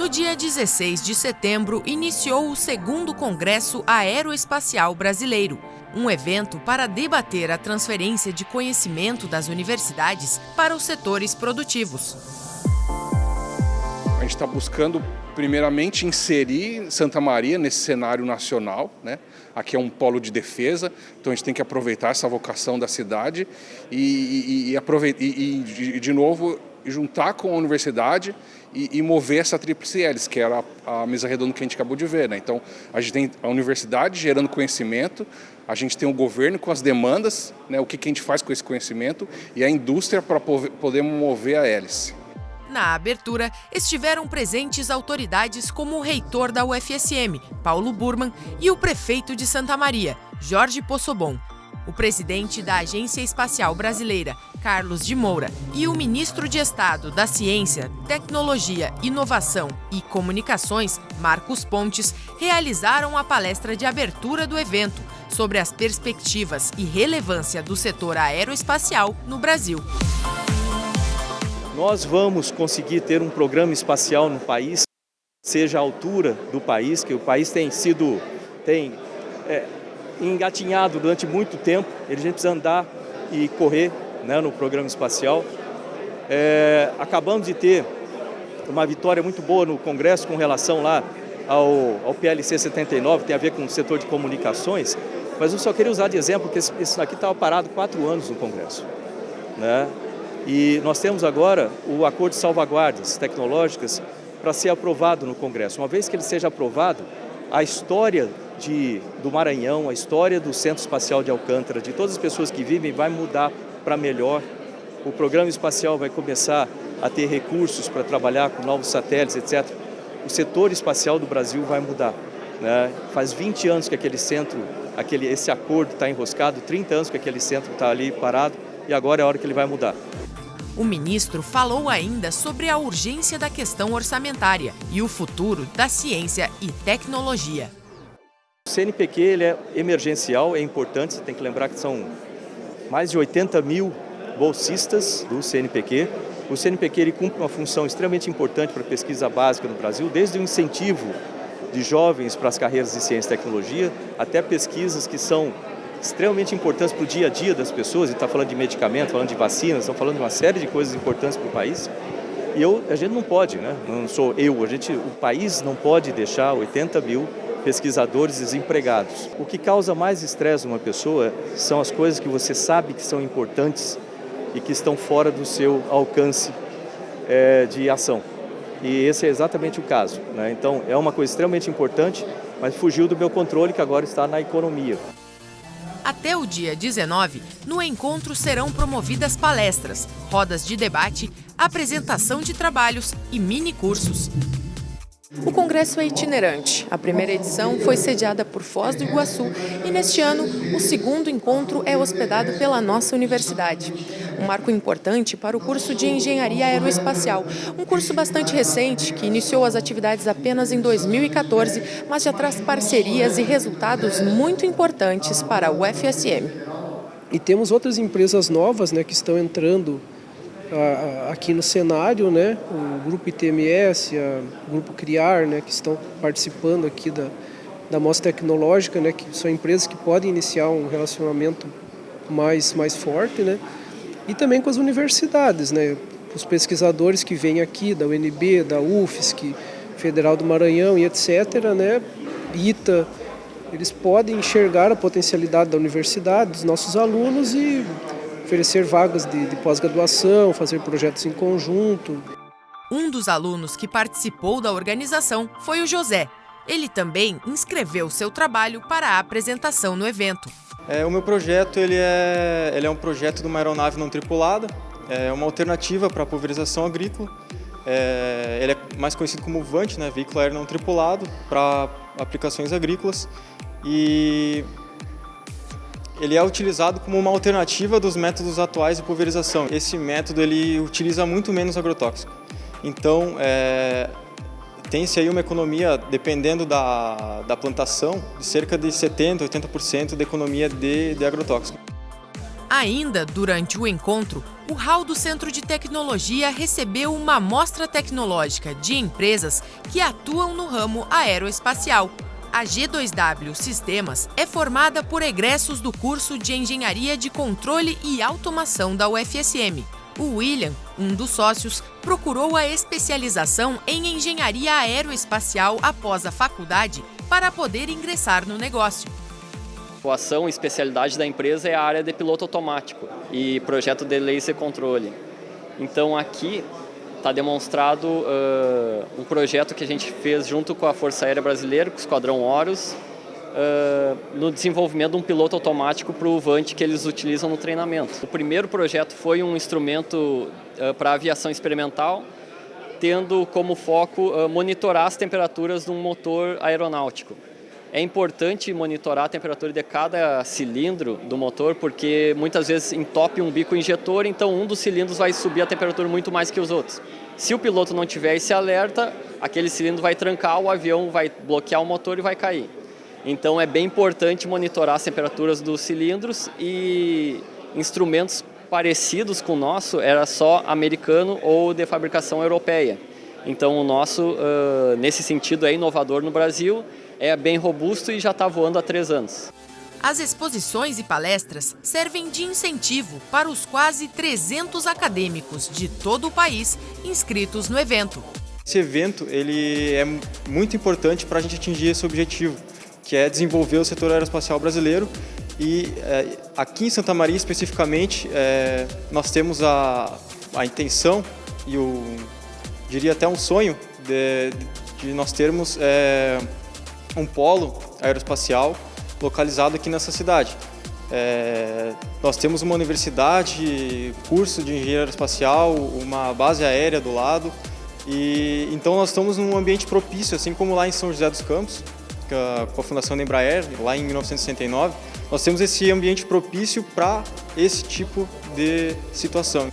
No dia 16 de setembro, iniciou o segundo Congresso Aeroespacial Brasileiro, um evento para debater a transferência de conhecimento das universidades para os setores produtivos. A gente está buscando, primeiramente, inserir Santa Maria nesse cenário nacional. Né? Aqui é um polo de defesa, então a gente tem que aproveitar essa vocação da cidade e, e, e, e de novo, juntar com a universidade e, e mover essa tríplice hélice, que era a, a, mesa redonda que a gente acabou de ver. Né? Então, a gente tem a universidade gerando conhecimento, a gente tem o governo com as demandas, né, o que, que a gente faz com esse conhecimento, e a indústria para poder mover a hélice. Na abertura, estiveram presentes autoridades como o reitor da UFSM, Paulo Burman, e o prefeito de Santa Maria, Jorge Possobon. O presidente da Agência Espacial Brasileira, Carlos de Moura, e o ministro de Estado da Ciência, Tecnologia, Inovação e Comunicações, Marcos Pontes, realizaram a palestra de abertura do evento sobre as perspectivas e relevância do setor aeroespacial no Brasil. Nós vamos conseguir ter um programa espacial no país, seja a altura do país, que o país tem sido tem, é, engatinhado durante muito tempo, a gente precisa andar e correr né, no programa espacial. É, acabamos de ter uma vitória muito boa no Congresso com relação lá ao, ao PLC 79, tem a ver com o setor de comunicações, mas eu só queria usar de exemplo que esse, aqui estava parado quatro anos no Congresso. Né? E nós temos agora o acordo de salvaguardas tecnológicas para ser aprovado no Congresso. Uma vez que ele seja aprovado, a história de, do Maranhão, a história do Centro Espacial de Alcântara, de todas as pessoas que vivem, vai mudar para melhor. O programa espacial vai começar a ter recursos para trabalhar com novos satélites, etc. O setor espacial do Brasil vai mudar. Né? Faz 20 anos que aquele centro, aquele, esse acordo está enroscado, 30 anos que aquele centro está ali parado e agora é a hora que ele vai mudar. O ministro falou ainda sobre a urgência da questão orçamentária e o futuro da ciência e tecnologia. CNPq ele é emergencial, é importante, você tem que lembrar que são mais de 80 mil bolsistas do CNPq. O CNPq ele cumpre uma função extremamente importante para a pesquisa básica no Brasil, desde o incentivo de jovens para as carreiras de ciência e tecnologia, até pesquisas que são extremamente importantes para o dia a dia das pessoas, e está falando de medicamento, falando de vacinas, estão falando de uma série de coisas importantes para o país. E eu, a gente não pode, né? não sou eu, a gente, o país não pode deixar 80 mil pesquisadores desempregados. O que causa mais estresse numa pessoa são as coisas que você sabe que são importantes e que estão fora do seu alcance é, de ação. E esse é exatamente o caso. Né? Então, é uma coisa extremamente importante, mas fugiu do meu controle, que agora está na economia. Até o dia 19, no encontro serão promovidas palestras, rodas de debate, apresentação de trabalhos e mini cursos. O congresso é itinerante. A primeira edição foi sediada por Foz do Iguaçu e neste ano o segundo encontro é hospedado pela nossa universidade. Um marco importante para o curso de Engenharia Aeroespacial, um curso bastante recente que iniciou as atividades apenas em 2014, mas já traz parcerias e resultados muito importantes para a UFSM. E temos outras empresas novas né, que estão entrando aqui no cenário, né, o grupo ITMS, o grupo Criar, né, que estão participando aqui da, da mostra tecnológica, né, que são empresas que podem iniciar um relacionamento mais, mais forte, né, e também com as universidades, né, os pesquisadores que vêm aqui da UNB, da UFSC, Federal do Maranhão e etc., né, ITA, eles podem enxergar a potencialidade da universidade, dos nossos alunos e oferecer vagas de, de pós-graduação, fazer projetos em conjunto. Um dos alunos que participou da organização foi o José. Ele também inscreveu seu trabalho para a apresentação no evento. É, o meu projeto ele é, ele é um projeto de uma aeronave não tripulada, é uma alternativa para a pulverização agrícola. É, ele é mais conhecido como VANT, né, veículo aéreo não tripulado, para aplicações agrícolas. E ele é utilizado como uma alternativa dos métodos atuais de pulverização. Esse método ele utiliza muito menos agrotóxico. Então, é, tem-se aí uma economia, dependendo da, da plantação, de cerca de 70%, 80% de economia de, de agrotóxico. Ainda durante o encontro, o hall do Centro de Tecnologia recebeu uma amostra tecnológica de empresas que atuam no ramo aeroespacial. A G2W Sistemas é formada por egressos do curso de Engenharia de Controle e Automação da UFSM. O William, um dos sócios, procurou a especialização em engenharia aeroespacial após a faculdade para poder ingressar no negócio. A ação e especialidade da empresa é a área de piloto automático e projeto de laser controle. Então aqui está demonstrado uh, um projeto que a gente fez junto com a Força Aérea Brasileira, com o Esquadrão Horus, uh, no desenvolvimento de um piloto automático para o Vante que eles utilizam no treinamento. O primeiro projeto foi um instrumento uh, para aviação experimental, tendo como foco monitorar as temperaturas de um motor aeronáutico. É importante monitorar a temperatura de cada cilindro do motor, porque muitas vezes entope um bico injetor, então um dos cilindros vai subir a temperatura muito mais que os outros. Se o piloto não tiver esse alerta, aquele cilindro vai trancar, o avião vai bloquear o motor e vai cair. Então é bem importante monitorar as temperaturas dos cilindros e instrumentos parecidos com o nosso era só americano ou de fabricação europeia. Então o nosso, nesse sentido, é inovador no Brasil é bem robusto e já está voando há três anos. As exposições e palestras servem de incentivo para os quase 300 acadêmicos de todo o país inscritos no evento. Esse evento ele é muito importante para a gente atingir esse objetivo, que é desenvolver o setor aeroespacial brasileiro. E é, aqui em Santa Maria, especificamente, é, nós temos a, a intenção e o, diria até um sonho de, de nós termos é, um polo aeroespacial localizado aqui nessa cidade. É, nós temos uma universidade, curso de engenharia aeroespacial, uma base aérea do lado, e então nós estamos num ambiente propício, assim como lá em São José dos Campos, com a fundação da Embraer, lá em 1969, nós temos esse ambiente propício para esse tipo de situação.